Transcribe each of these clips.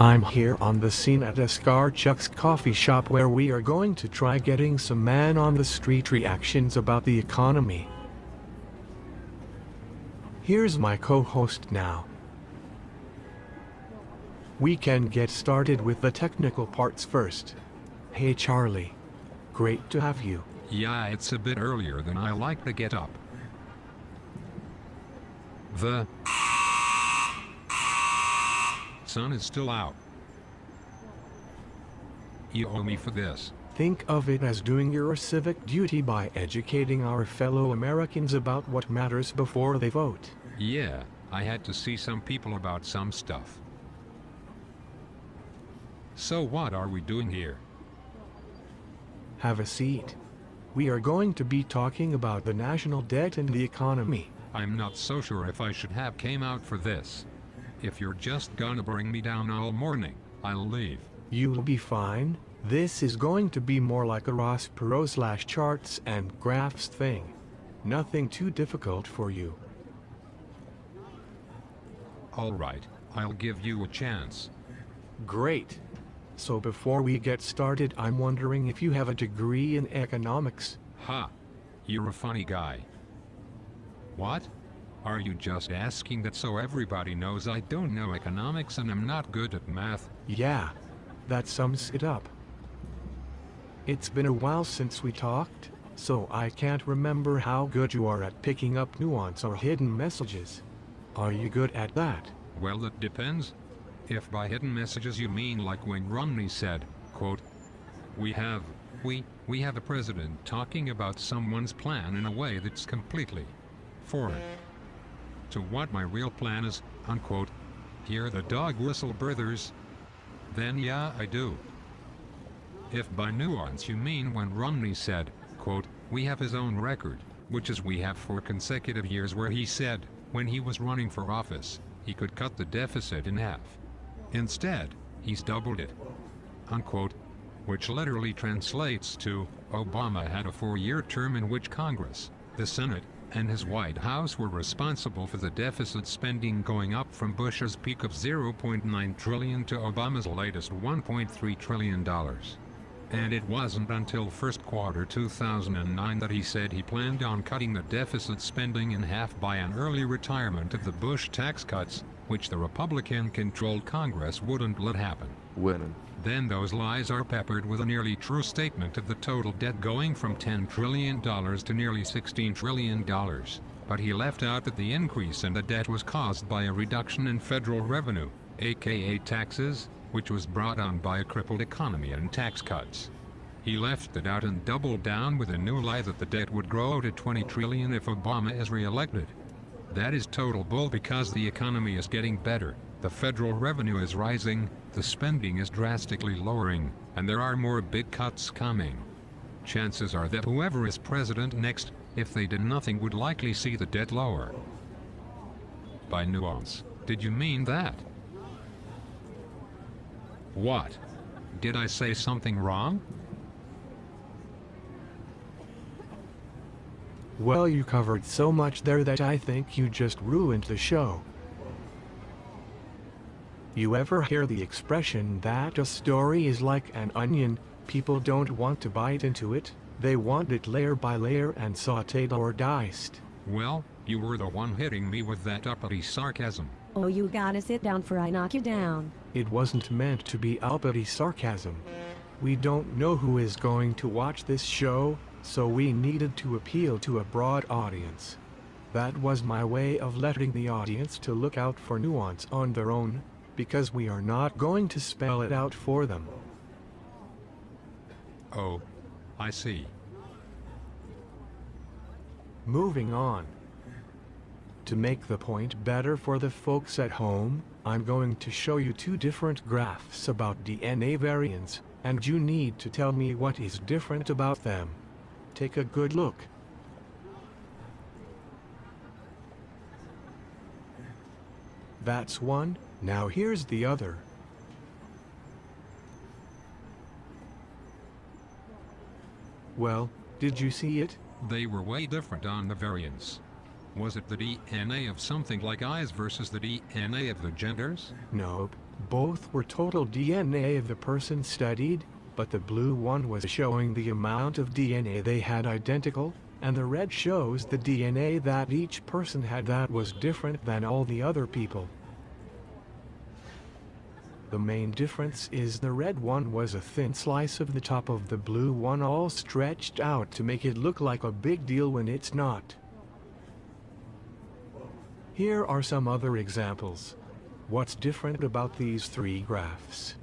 I'm here on the scene at Chuck's coffee shop where we are going to try getting some man on the street reactions about the economy. Here's my co-host now. We can get started with the technical parts first. Hey Charlie. Great to have you. Yeah, it's a bit earlier than I like to get up. The sun is still out. You owe me for this. Think of it as doing your civic duty by educating our fellow Americans about what matters before they vote. Yeah, I had to see some people about some stuff. So what are we doing here? Have a seat. We are going to be talking about the national debt and the economy. I'm not so sure if I should have came out for this. If you're just gonna bring me down all morning, I'll leave. You'll be fine. This is going to be more like a Ross Perot slash charts and graphs thing. Nothing too difficult for you. Alright, I'll give you a chance. Great. So before we get started I'm wondering if you have a degree in economics. Ha! You're a funny guy. What? Are you just asking that so everybody knows I don't know economics and I'm not good at math? Yeah, that sums it up. It's been a while since we talked, so I can't remember how good you are at picking up nuance or hidden messages. Are you good at that? Well, it depends. If by hidden messages you mean like when Romney said, quote, We have, we, we have a president talking about someone's plan in a way that's completely foreign to what my real plan is, unquote. Hear the dog whistle brothers? Then yeah I do. If by nuance you mean when Romney said, quote, we have his own record, which is we have four consecutive years where he said, when he was running for office, he could cut the deficit in half. Instead, he's doubled it. Unquote. Which literally translates to, Obama had a four-year term in which Congress, the Senate, and his White House were responsible for the deficit spending going up from Bush's peak of 0.9 trillion to Obama's latest $1.3 trillion. And it wasn't until first quarter 2009 that he said he planned on cutting the deficit spending in half by an early retirement of the Bush tax cuts, which the Republican-controlled Congress wouldn't let happen. Winning. Then those lies are peppered with a nearly true statement of the total debt going from $10 trillion to nearly $16 trillion. But he left out that the increase in the debt was caused by a reduction in federal revenue, aka taxes, which was brought on by a crippled economy and tax cuts. He left it out and doubled down with a new lie that the debt would grow to 20 trillion if Obama is re-elected. That is total bull because the economy is getting better, the federal revenue is rising, the spending is drastically lowering, and there are more big cuts coming. Chances are that whoever is president next, if they did nothing would likely see the debt lower. By nuance, did you mean that? What? Did I say something wrong? Well you covered so much there that I think you just ruined the show. You ever hear the expression that a story is like an onion, people don't want to bite into it, they want it layer by layer and sauteed or diced. Well, you were the one hitting me with that uppity sarcasm. Oh you gotta sit down for I knock you down. It wasn't meant to be uppity sarcasm. We don't know who is going to watch this show, so we needed to appeal to a broad audience. That was my way of letting the audience to look out for nuance on their own, because we are not going to spell it out for them. Oh. I see. Moving on. To make the point better for the folks at home, I'm going to show you two different graphs about DNA variants, and you need to tell me what is different about them. Take a good look. That's one, now here's the other. Well, did you see it? They were way different on the variants. Was it the DNA of something like eyes versus the DNA of the genders? Nope. Both were total DNA of the person studied, but the blue one was showing the amount of DNA they had identical, and the red shows the DNA that each person had that was different than all the other people. The main difference is the red one was a thin slice of the top of the blue one all stretched out to make it look like a big deal when it's not. Here are some other examples. What's different about these three graphs?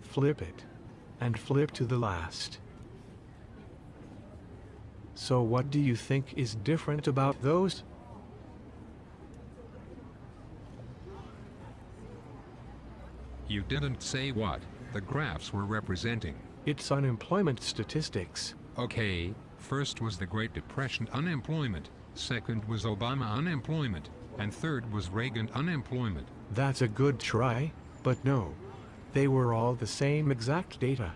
Flip it. And flip to the last. So what do you think is different about those? You didn't say what the graphs were representing. It's unemployment statistics. Okay, first was the Great Depression unemployment, second was Obama unemployment, and third was Reagan unemployment. That's a good try, but no. They were all the same exact data.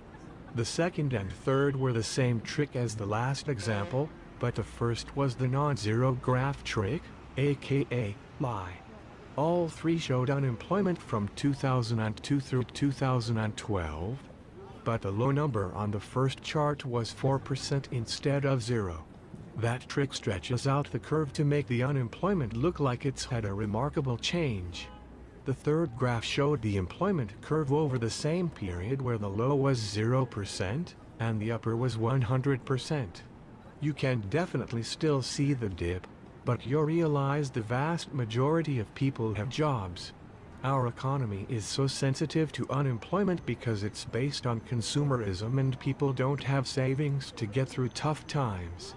The second and third were the same trick as the last example, but the first was the non-zero graph trick, aka lie. All three showed unemployment from 2002 through 2012, but the low number on the first chart was 4% instead of zero. That trick stretches out the curve to make the unemployment look like it's had a remarkable change. The third graph showed the employment curve over the same period where the low was 0% and the upper was 100%. You can definitely still see the dip, but you realize the vast majority of people have jobs. Our economy is so sensitive to unemployment because it's based on consumerism and people don't have savings to get through tough times.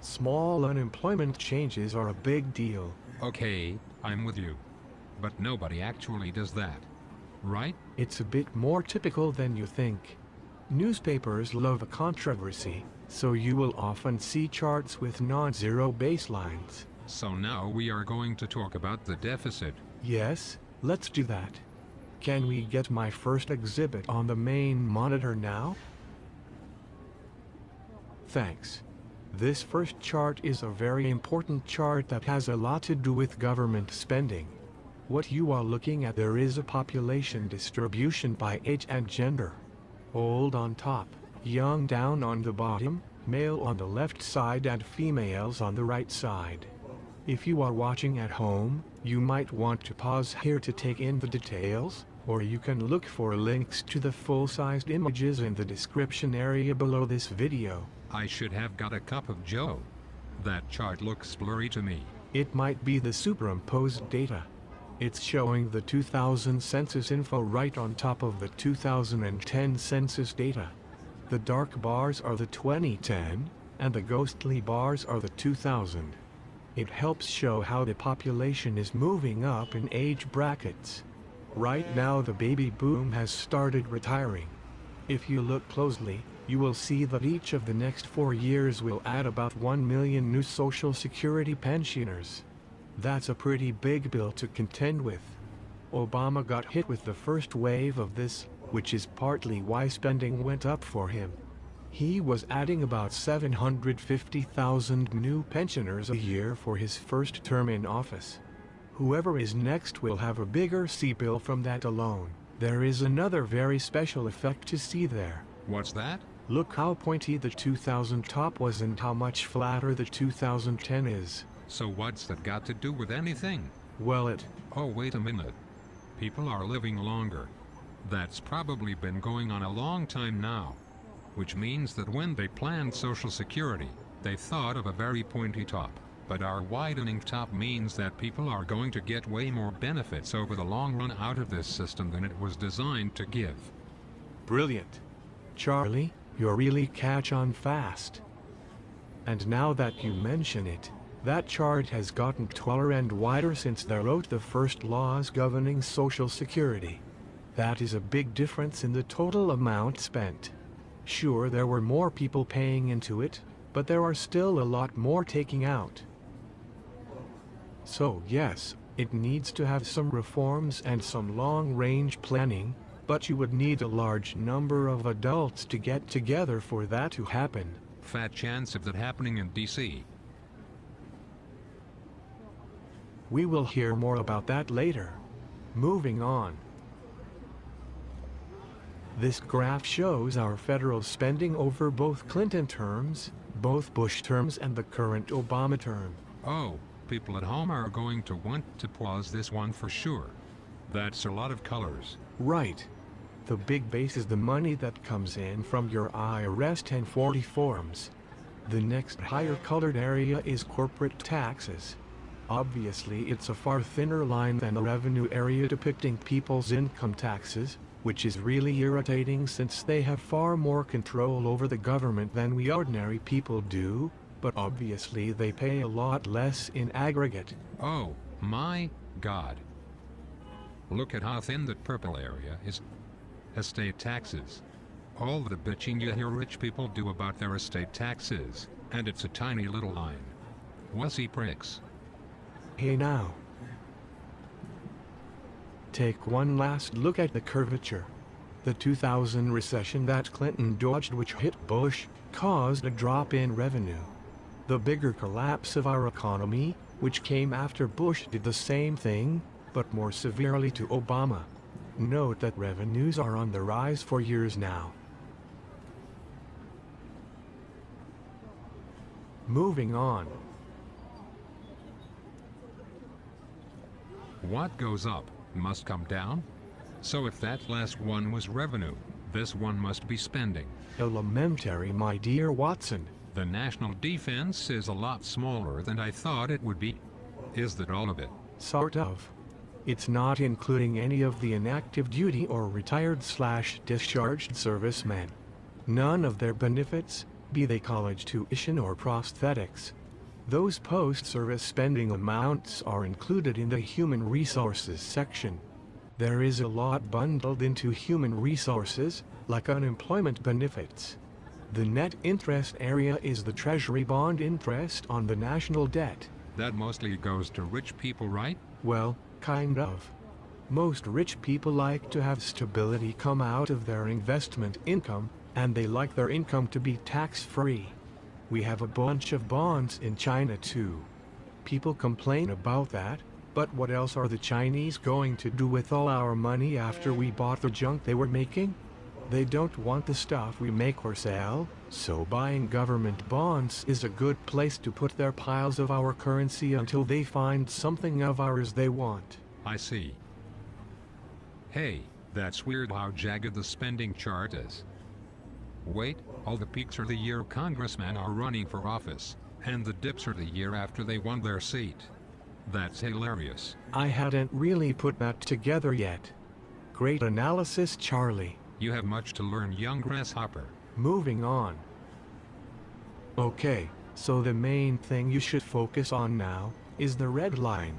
Small unemployment changes are a big deal. Okay, I'm with you. But nobody actually does that. Right? It's a bit more typical than you think. Newspapers love a controversy, so you will often see charts with non-zero baselines. So now we are going to talk about the deficit. Yes, let's do that. Can we get my first exhibit on the main monitor now? Thanks. This first chart is a very important chart that has a lot to do with government spending. What you are looking at there is a population distribution by age and gender. Old on top, young down on the bottom, male on the left side and females on the right side. If you are watching at home, you might want to pause here to take in the details, or you can look for links to the full-sized images in the description area below this video. I should have got a cup of joe. That chart looks blurry to me. It might be the superimposed data. It's showing the 2000 census info right on top of the 2010 census data. The dark bars are the 2010, and the ghostly bars are the 2000. It helps show how the population is moving up in age brackets. Right now the baby boom has started retiring. If you look closely, you will see that each of the next four years will add about 1 million new Social Security pensioners. That's a pretty big bill to contend with. Obama got hit with the first wave of this, which is partly why spending went up for him. He was adding about 750,000 new pensioners a year for his first term in office. Whoever is next will have a bigger C-bill from that alone. There is another very special effect to see there. What's that? Look how pointy the 2000 top was and how much flatter the 2010 is. So what's that got to do with anything? Well it, Oh wait a minute. People are living longer. That's probably been going on a long time now. Which means that when they planned Social Security, they thought of a very pointy top. But our widening top means that people are going to get way more benefits over the long run out of this system than it was designed to give. brilliant. Charlie, you're really catch on fast. And now that you mention it, that chart has gotten taller and wider since they wrote the first laws governing Social Security. That is a big difference in the total amount spent. Sure, there were more people paying into it, but there are still a lot more taking out. So yes, it needs to have some reforms and some long-range planning, but you would need a large number of adults to get together for that to happen. Fat chance of that happening in DC. We will hear more about that later. Moving on. This graph shows our federal spending over both Clinton terms, both Bush terms and the current Obama term. Oh, people at home are going to want to pause this one for sure. That's a lot of colors. Right. The big base is the money that comes in from your IRS 1040 forms. The next higher colored area is corporate taxes. Obviously it's a far thinner line than the revenue area depicting people's income taxes, which is really irritating since they have far more control over the government than we ordinary people do, but obviously they pay a lot less in aggregate. Oh, my God. Look at how thin that purple area is. Estate taxes. All the bitching you hear rich people do about their estate taxes, and it's a tiny little line. Wussy pricks. Hey now. Take one last look at the curvature. The 2000 recession that Clinton dodged which hit Bush, caused a drop in revenue. The bigger collapse of our economy, which came after Bush did the same thing, but more severely to Obama. Note that revenues are on the rise for years now. Moving on. What goes up must come down? So if that last one was revenue, this one must be spending. Elementary, my dear Watson. The national defense is a lot smaller than I thought it would be. Is that all of it? Sort of. It's not including any of the inactive duty or retired slash discharged servicemen. None of their benefits, be they college tuition or prosthetics. Those post-service spending amounts are included in the Human Resources section. There is a lot bundled into human resources, like unemployment benefits. The net interest area is the Treasury bond interest on the national debt. That mostly goes to rich people, right? Well, kind of. Most rich people like to have stability come out of their investment income, and they like their income to be tax-free. We have a bunch of bonds in China too. People complain about that, but what else are the Chinese going to do with all our money after we bought the junk they were making? They don't want the stuff we make or sell, so buying government bonds is a good place to put their piles of our currency until they find something of ours they want. I see. Hey, that's weird how jagged the spending chart is. Wait, all the peaks are the year congressmen are running for office, and the dips are the year after they won their seat. That's hilarious. I hadn't really put that together yet. Great analysis, Charlie. You have much to learn, young grasshopper. Moving on. Okay, so the main thing you should focus on now is the red line.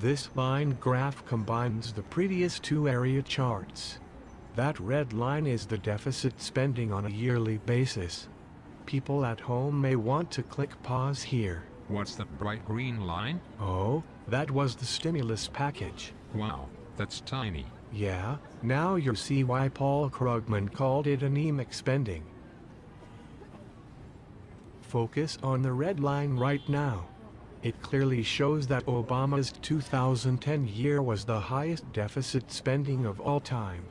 This line graph combines the previous two area charts. That red line is the deficit spending on a yearly basis. People at home may want to click pause here. What's that bright green line? Oh, that was the stimulus package. Wow, that's tiny. Yeah, now you see why Paul Krugman called it anemic spending. Focus on the red line right now. It clearly shows that Obama's 2010 year was the highest deficit spending of all time.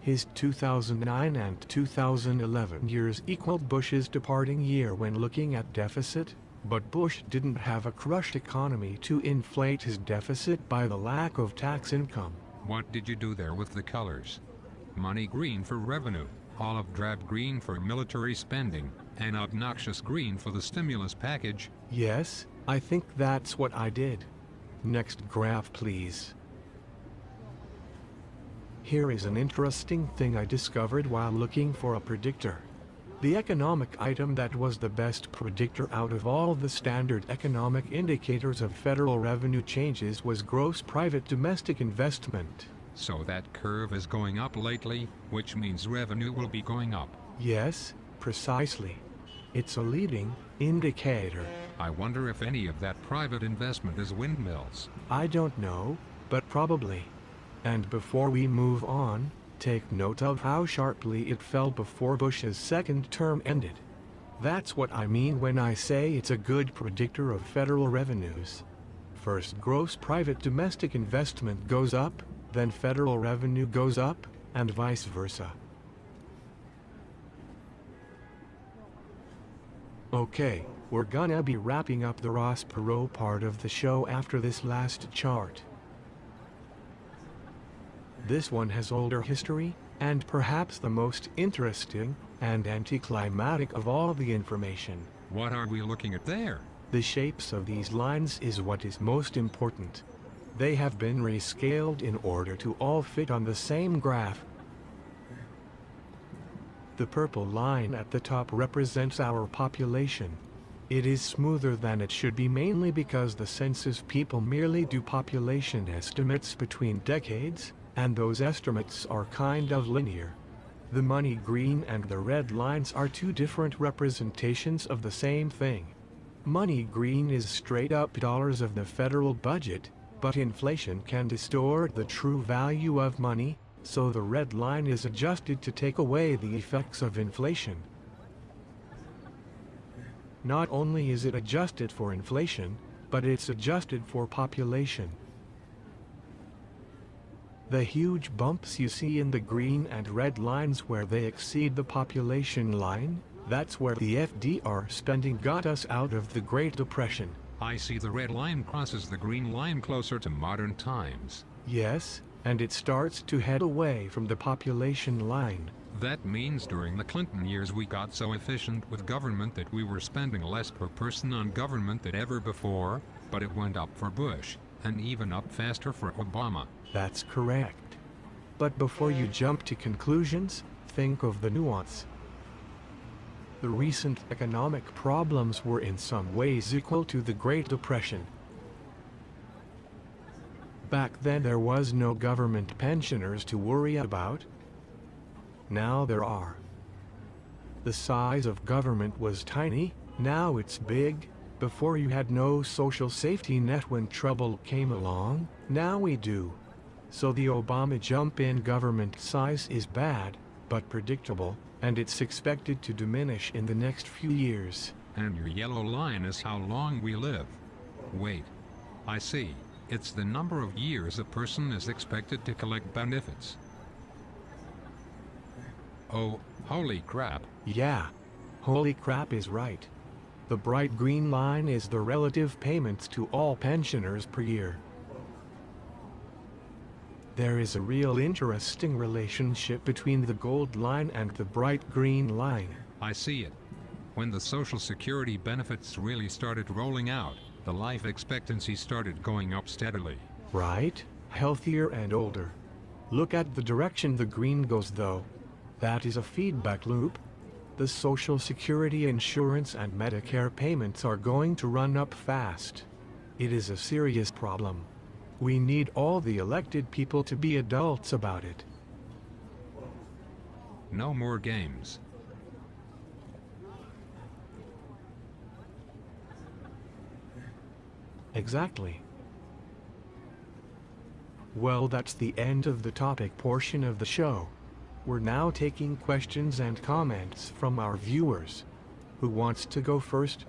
His 2009 and 2011 years equaled Bush's departing year when looking at deficit, but Bush didn't have a crushed economy to inflate his deficit by the lack of tax income. What did you do there with the colors? Money green for revenue, olive drab green for military spending, and obnoxious green for the stimulus package. Yes, I think that's what I did. Next graph please. Here is an interesting thing I discovered while looking for a predictor. The economic item that was the best predictor out of all the standard economic indicators of federal revenue changes was gross private domestic investment. So that curve is going up lately, which means revenue will be going up. Yes, precisely. It's a leading indicator. I wonder if any of that private investment is windmills. I don't know, but probably. And before we move on, take note of how sharply it fell before Bush's second term ended. That's what I mean when I say it's a good predictor of federal revenues. First gross private domestic investment goes up, then federal revenue goes up, and vice versa. Okay, we're gonna be wrapping up the Ross Perot part of the show after this last chart. This one has older history, and perhaps the most interesting and anticlimactic of all the information. What are we looking at there? The shapes of these lines is what is most important. They have been rescaled in order to all fit on the same graph. The purple line at the top represents our population. It is smoother than it should be mainly because the census people merely do population estimates between decades, and those estimates are kind of linear. The money green and the red lines are two different representations of the same thing. Money green is straight up dollars of the federal budget, but inflation can distort the true value of money, so the red line is adjusted to take away the effects of inflation. Not only is it adjusted for inflation, but it's adjusted for population. The huge bumps you see in the green and red lines where they exceed the population line, that's where the FDR spending got us out of the Great Depression. I see the red line crosses the green line closer to modern times. Yes, and it starts to head away from the population line. That means during the Clinton years we got so efficient with government that we were spending less per person on government than ever before, but it went up for Bush, and even up faster for Obama. That's correct. But before you jump to conclusions, think of the nuance. The recent economic problems were in some ways equal to the Great Depression. Back then there was no government pensioners to worry about. Now there are. The size of government was tiny, now it's big. Before you had no social safety net when trouble came along, now we do. So the Obama jump in government size is bad, but predictable, and it's expected to diminish in the next few years. And your yellow line is how long we live. Wait. I see. It's the number of years a person is expected to collect benefits. Oh, holy crap. Yeah. Holy crap is right. The bright green line is the relative payments to all pensioners per year. There is a real interesting relationship between the gold line and the bright green line. I see it. When the Social Security benefits really started rolling out, the life expectancy started going up steadily. Right? Healthier and older. Look at the direction the green goes though. That is a feedback loop. The Social Security insurance and Medicare payments are going to run up fast. It is a serious problem. We need all the elected people to be adults about it. No more games. Exactly. Well, that's the end of the topic portion of the show. We're now taking questions and comments from our viewers. Who wants to go first?